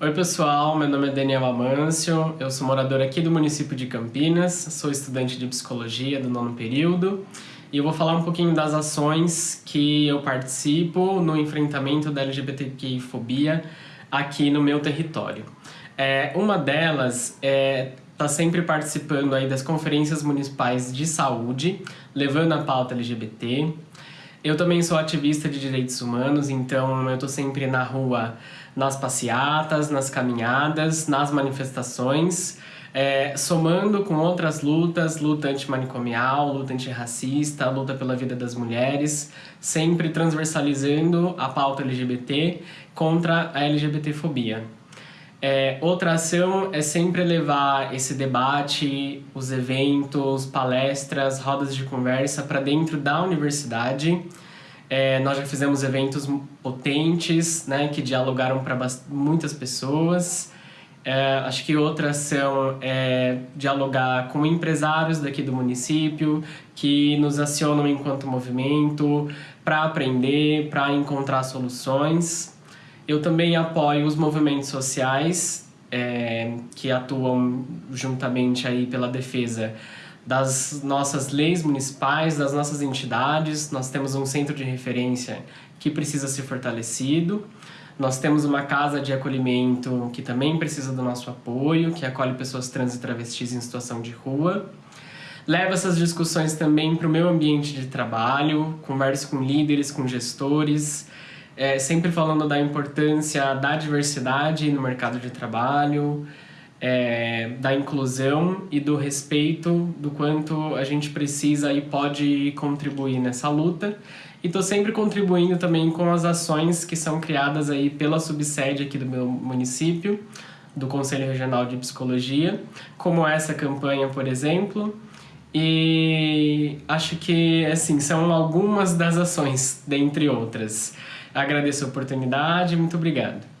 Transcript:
Oi pessoal, meu nome é Daniel Amâncio, eu sou morador aqui do município de Campinas, sou estudante de psicologia do nono período e eu vou falar um pouquinho das ações que eu participo no enfrentamento da LGBTQI-fobia aqui no meu território. É, uma delas é tá sempre participando aí das conferências municipais de saúde, levando a pauta LGBT. Eu também sou ativista de direitos humanos, então eu tô sempre na rua, nas passeatas, nas caminhadas, nas manifestações, é, somando com outras lutas, luta antimanicomial, luta antirracista, luta pela vida das mulheres, sempre transversalizando a pauta LGBT contra a LGBTfobia. É, outra ação é sempre levar esse debate, os eventos, palestras, rodas de conversa para dentro da universidade. É, nós já fizemos eventos potentes, né, que dialogaram para muitas pessoas. É, acho que outra ação é dialogar com empresários daqui do município que nos acionam enquanto movimento para aprender, para encontrar soluções. Eu também apoio os movimentos sociais é, que atuam juntamente aí pela defesa das nossas leis municipais, das nossas entidades. Nós temos um centro de referência que precisa ser fortalecido. Nós temos uma casa de acolhimento que também precisa do nosso apoio, que acolhe pessoas trans e travestis em situação de rua. Levo essas discussões também para o meu ambiente de trabalho, converso com líderes, com gestores, é, sempre falando da importância da diversidade no mercado de trabalho, é, da inclusão e do respeito do quanto a gente precisa e pode contribuir nessa luta. E estou sempre contribuindo também com as ações que são criadas aí pela subsede aqui do meu município, do Conselho Regional de Psicologia, como essa campanha, por exemplo. E acho que, assim, são algumas das ações, dentre outras. Agradeço a oportunidade, muito obrigado.